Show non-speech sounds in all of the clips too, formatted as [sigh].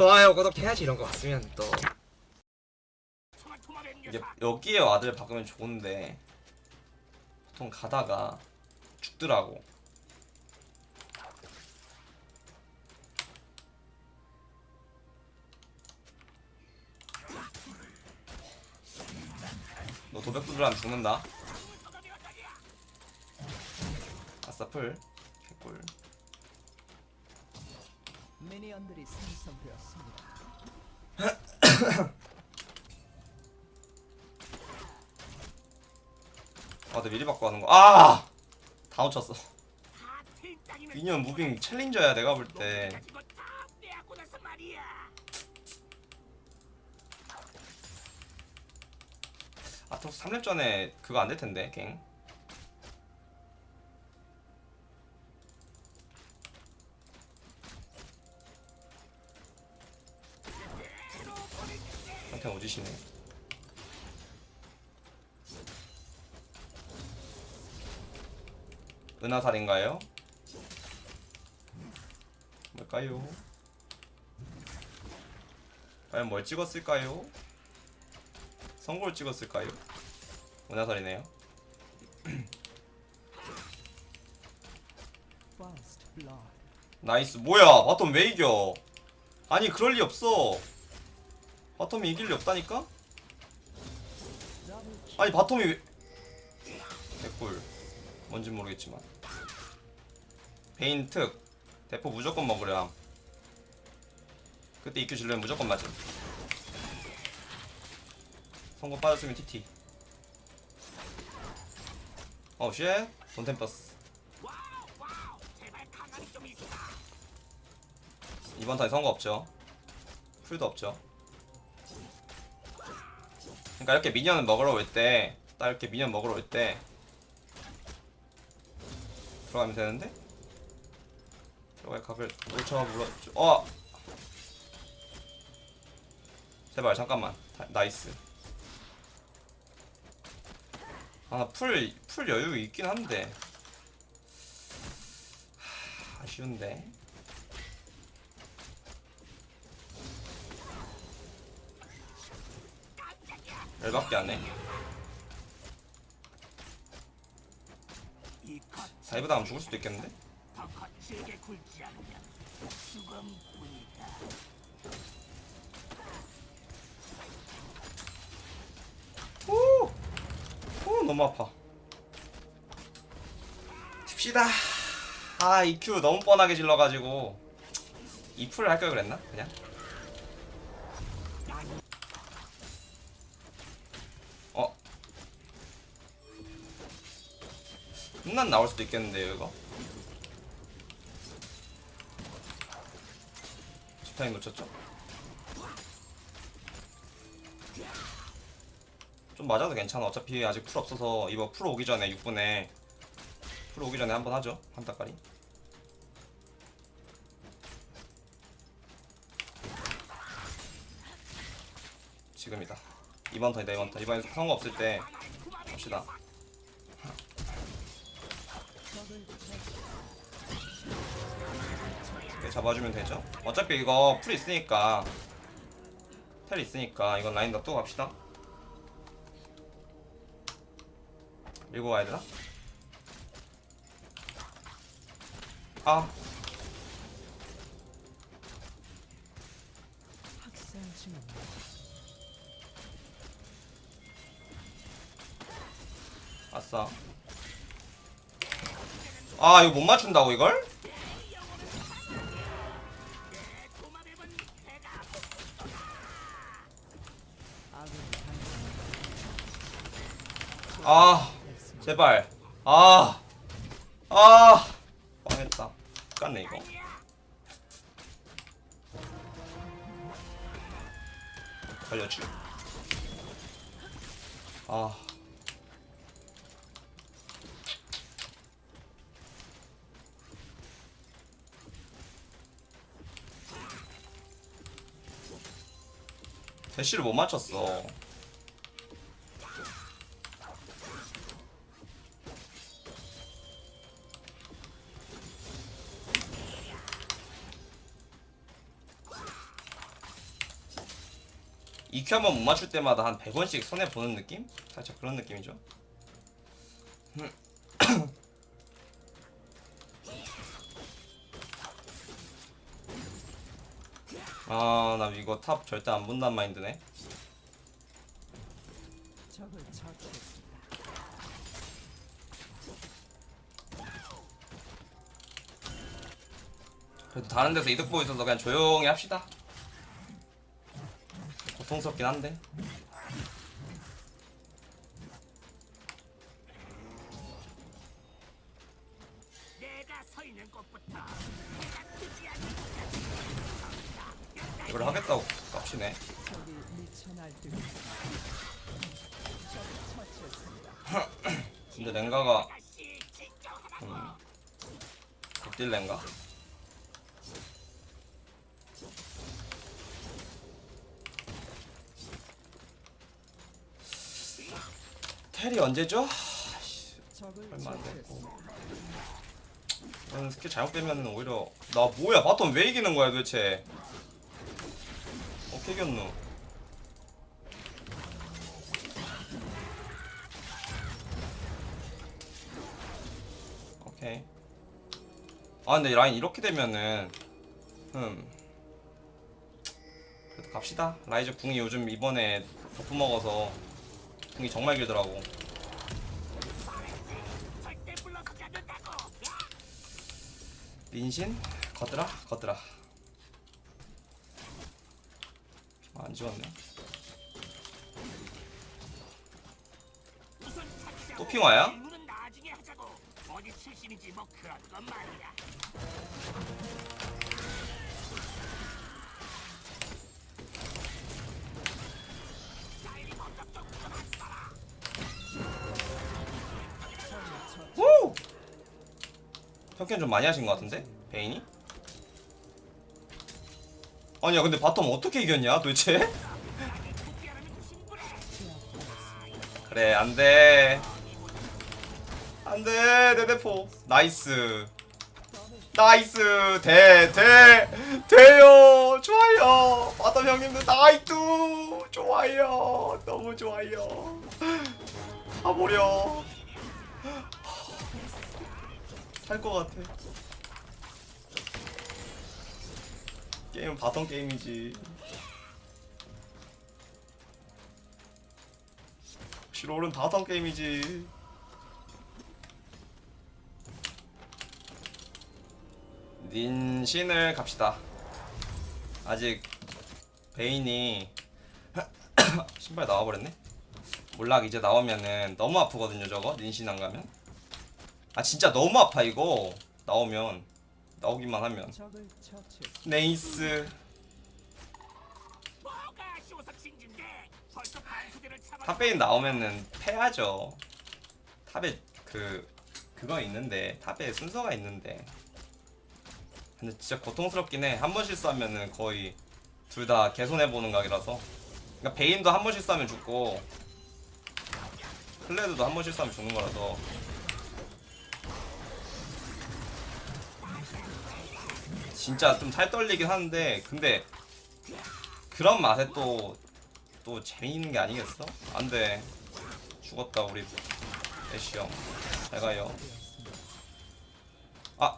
좋아요 구독해야지 이런 거 왔으면 또 이게 여기에 ward를 박으면 좋은데 보통 가다가 죽더라고. 너 도벽 두드라면 죽는다. 아싸 풀. 개꿀. 미니언들이 생성되었습니다. 아, 나 미리 바꿔 하는 거. 아! 다 놓쳤어. 미니언 무빙 챌린저야 내가 볼 때. 아토스 3렙 전에 그거 안 될 텐데, 갱. 한테 오지시네. 은화살인가요? 뭘까요? 과연 뭘 찍었을까요? 선골 찍었을까요? 은화살이네요. nice 뭐야 bottom 왜 이겨 아니 그럴 리 없어 bottom이 이길 리 없다니까? 아니 bottom이 왜 개꿀. 뭔진 모르겠지만. 베인 특. 대포 무조건 먹으렴. 그때 EQ 질러면 무조건 맞음. 선고 빠졌으면 TT 어우 shit. 돈템 버스. 이번 턴에 선고 없죠. 풀도 없죠 그러니까 이렇게 minion을 먹으러 올 때 딱 이렇게 minion 먹으러 올 때 들어가면 되는데? 들어갈 각을 놓쳐 물어 어! 제발 잠깐만. 다- nice. 아풀풀 풀 여유 있긴 한데. 하, 아쉬운데 열받게 안해 다이브 다음 죽을 수도 있겠는데? 오! 오 너무 아파 칩시다 아 EQ 너무 뻔하게 질러가지고 이풀을 할걸 그랬나? 그냥 흠난 나올 수도 있겠는데요 이거? 집타임 놓쳤죠? 좀 맞아도 괜찮아. 어차피 아직 풀 없어서 이거 풀 오기 전에 6분에 풀 오기 전에 한번 하죠 한타까리 지금이다. 이번 턴이다 이번 턴. 이번에 선고 없을 때 합시다. 이렇게 잡아주면 되죠 어차피 이거 풀 있으니까 텔 있으니까 이건 라인 놔두고 갑시다 밀고 가야 되나? 아. 아싸 아 이거 못 맞춘다고 이걸? 아. 제발 아 아, 망했다 깠네 이거 살려주 아 대시를 못 맞췄어 EQ 한번 못 맞출 때마다 한 100원씩 손해 보는 느낌? 살짝 그런 느낌이죠. 아, 나 이거 top 절대 안 본단 마인드네. 그래도 다른 데서 이득 보고 있어서 그냥 조용히 합시다. 고통스럽긴 한데. 내가 서 있는 곳부터 이걸 하겠다고 깝치네. 적이 미쳐 날뛰고 있습니다. 적을 처치했습니다. 근데 랭가가 다시 진정하라. 음, 극딜 랭가? 텔이 언제죠? 얼마 안 됐고. 이건 스킬 잘못 빼면 오히려 나 뭐야? bottom 왜 이기는 거야 도대체? 어떻게 이겼노. 오케이. 아 근데 라인 이렇게 되면은 음 그래도 갑시다. 라이즈 궁이 요즘 이번에 버프 먹어서 궁이 정말 길더라고. 민신? 거드라? 거드라 아, 안 착시하고 또 핑화야? 평균 좀 많이 하신 것 같은데? 베인이? 아니야 근데 bottom 어떻게 이겼냐 도대체? [laughs] 그래 안돼. 안돼 내 대포. nice. nice. 돼돼 돼요. 좋아요. bottom 형님들 nice. 좋아요. 너무 좋아요. [laughs] 가보려 살것 같아. 게임은 bottom 게임이지. 실롤은 bottom 게임이지. 닌신을 갑시다. 아직 베인이 [coughs] 신발 나와버렸네? 몰락 이제 나오면은 너무 아프거든요 저거? 닌신 안 가면 아 진짜 너무 아파 이거. 나오면. 나오기만 하면. nice. top베인 나오면은 패야죠. top에 그 그거 있는데 top에 순서가 있는데. 근데 진짜 고통스럽긴 해한 번 실수하면은 거의 둘 다 개손해보는 각이라서. 그러니까 베인도 한 번 실수하면 죽고 클레드도 한 번 실수하면 죽는 거라서 진짜 좀 살 떨리긴 하는데 근데 그런 맛에 또 또 재미있는 게 아니겠어? 안돼. 죽었다 우리 애쉬 형 잘 가요. 아!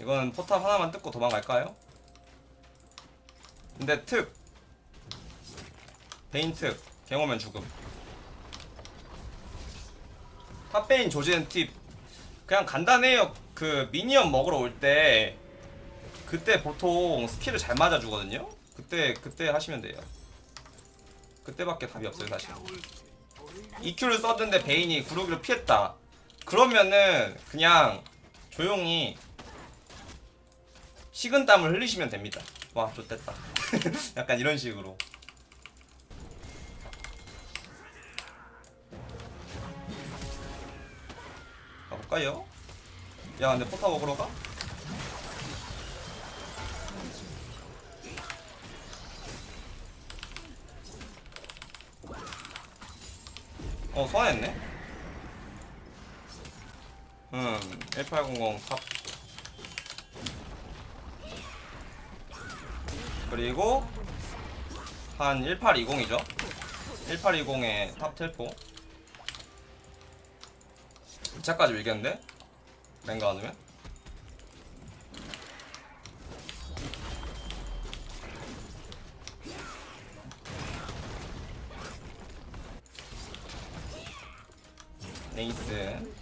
이거는 포탑 하나만 뜯고 도망갈까요? 근데 특! 베인 특. 갱오면 죽음. top베인 조지는 팁. 그냥 간단해요 그 minion 먹으러 올 때 그때 보통 skill을 잘 맞아주거든요? 그때 그때 하시면 돼요. 그때밖에 답이 없어요 사실. EQ를 썼는데 베인이 구르기를 피했다. 그러면은 그냥 조용히 식은땀을 흘리시면 됩니다. 와 좋됐다. [laughs] 약간 이런 식으로. 가볼까요? 야 근데 포탑 먹으러 가? 어 소환했네? 음 1800 탑 그리고 한 1820이죠 1820에 탑 텔포 2차까지 밀겠는데? 랭가 안 오면? nice.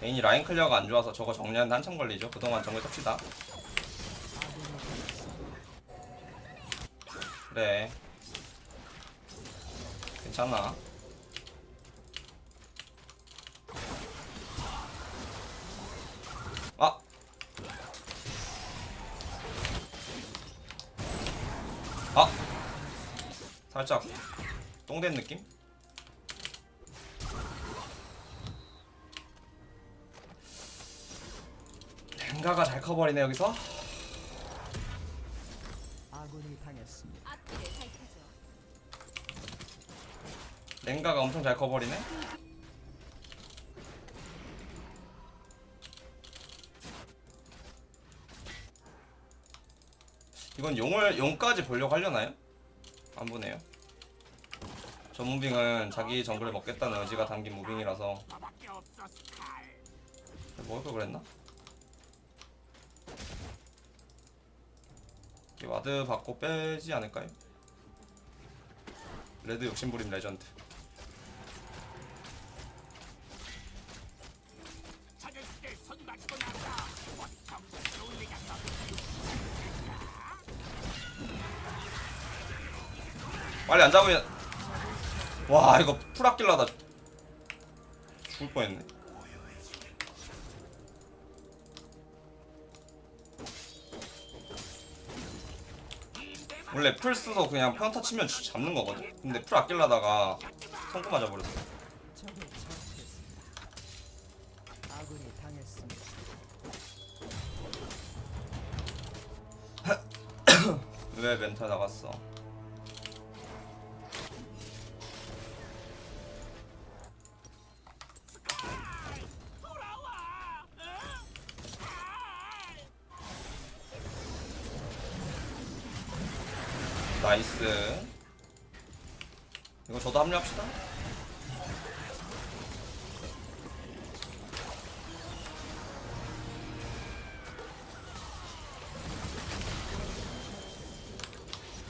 메인이 라인 clear가 안 좋아서 저거 정리하는데 한참 걸리죠 그동안 정글 탑시다 그래 괜찮아 아 아! 살짝 똥된 느낌? 랭가가 잘 커버리네 여기서. 랭가가 엄청 잘 커버리네 이건 용을 용까지 보려고 하려나요? 안 보네요 저 무빙은 자기 정글을 먹겠다는 의지가 담긴 무빙이라서. 먹을 걸 그랬나? 이 ward 받고 빼지 않을까요? red 욕심부림 레전드 빨리 안 잡으면 와 이거 플 아낄라다 죽을 뻔했네. 원래 플 쓰서 그냥 평타 치면 주- 잡는 거거든? 근데 플 아낄라다가 성공 맞아버렸어. [laughs] 왜 멘탈 나갔어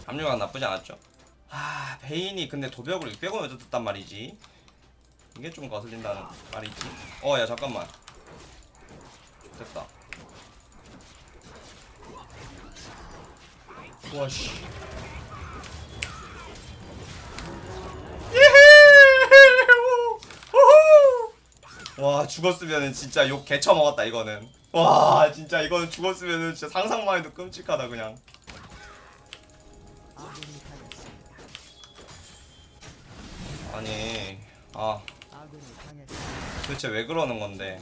합류가 나쁘지 않았죠. 아 베인이 근데 도벽을 600원 얻었단 말이지. 이게 좀 거슬린다는 말이지. 어 야 잠깐만. 됐다. 와씨. 와 죽었으면은 진짜 욕 개쳐 먹었다 이거는. 와 진짜 이거는 죽었으면은 진짜 상상만 해도 끔찍하다 그냥 아니 아. 도대체 왜 그러는 건데.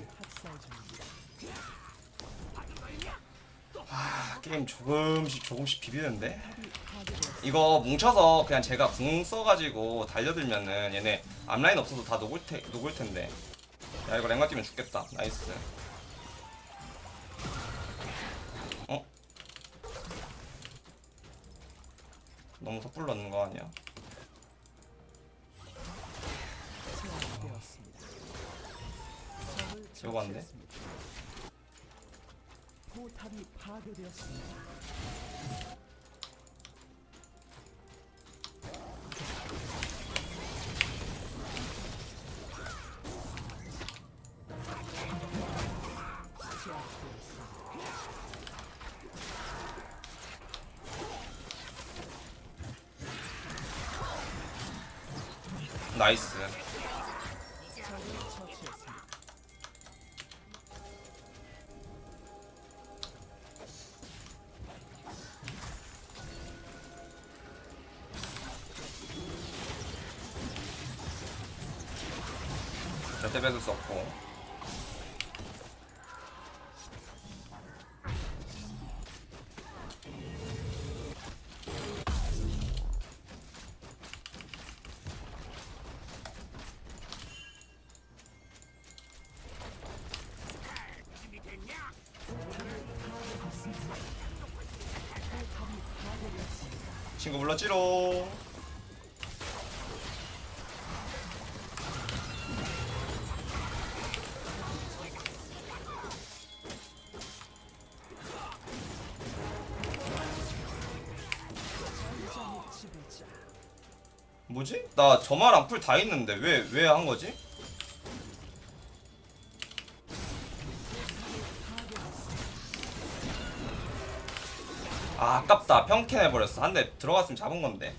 아, 게임 조금씩 조금씩 비비는데. 이거 뭉쳐서 그냥 제가 궁 써가지고 달려들면은 얘네 앞라인 없어도 다 녹을, 테, 녹을 텐데 야 이거 랭가 뛰면 죽겠다 nice 어? 너무 섣불로 넣는 거 아니야? 돼? 처치했습니다. 포탑이 파괴되었습니다. 나이스 포탑이 파괴되었습니다. 친구 불렀지로 나 저마랑 풀 다 있는데 왜 왜 한 거지? 아 아깝다 평캔 해버렸어 한 대 들어갔으면 잡은 건데.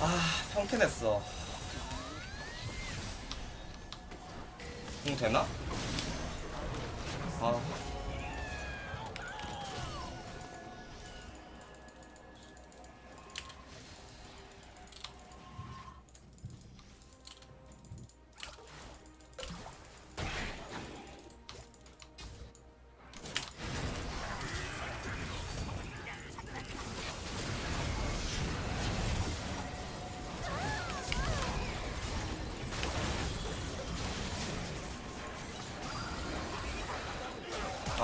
아 평캔 했어 공 되나? 아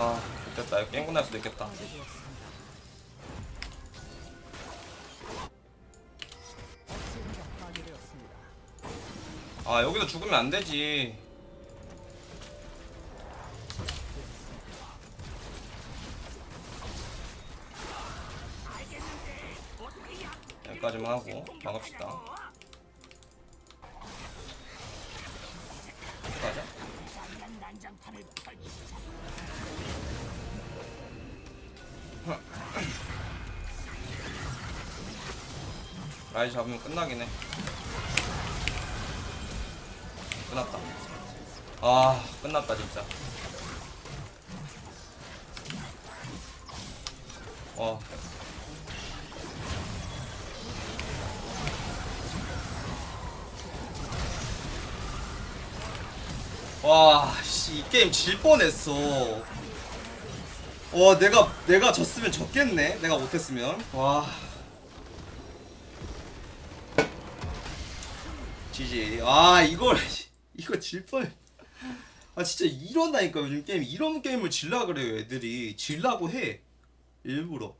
아, 됐다. 이거 게임 끝날 수도 있겠다. 아, 여기서 죽으면 안 되지. 여기까지만 하고 막읍시다. 가자. 라이 잡으면 끝나긴 해. 끝났다. 아, 끝났다 진짜. 어. 와, 씨, 이 게임 질 뻔했어. 와, 내가 내가 졌으면 졌겠네. 내가 못했으면. 와. 지지. 아 이걸 [laughs] 이거 질 뻔. 아 진짜 이런다니까 요즘 게임 이런 게임을 질라 그래요 애들이 질라고 해 일부러.